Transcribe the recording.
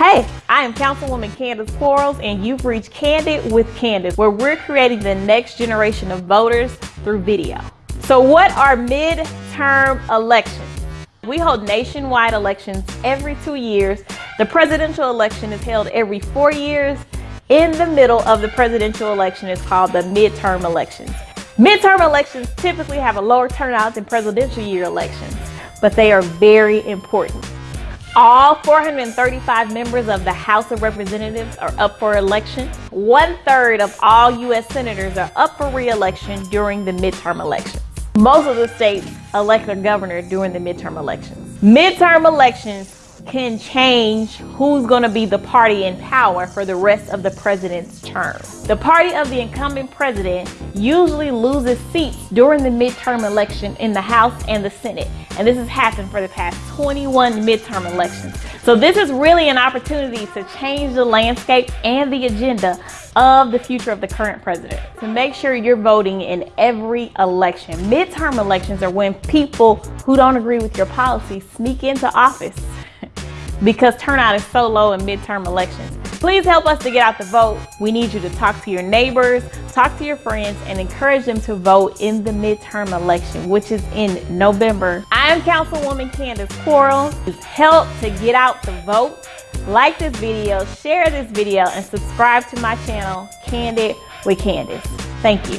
Hey, I am Councilwoman Candace Quarles, and you've reached Candid with Candace, where we're creating the next generation of voters through video. So what are midterm elections? We hold nationwide elections every two years. The presidential election is held every four years. In the middle of the presidential election is called the midterm elections. Midterm elections typically have a lower turnout than presidential year elections, but they are very important. All 435 members of the House of Representatives are up for election. One third of all U.S. senators are up for re-election during the midterm elections. Most of the states elect a governor during the midterm elections. Midterm elections can change who's going to be the party in power for the rest of the president's term. The party of the incumbent president usually loses seats during the midterm election in the House and the Senate. And this has happened for the past 21 midterm elections. So this is really an opportunity to change the landscape and the agenda of the future of the current president. To make sure you're voting in every election. Midterm elections are when people who don't agree with your policy sneak into office because turnout is so low in midterm elections. Please help us to get out the vote. We need you to talk to your neighbors, talk to your friends, and encourage them to vote in the midterm election, which is in November. I am Councilwoman Candace Quarles. Help to get out the vote. Like this video, share this video, and subscribe to my channel, Candid with Candace. Thank you.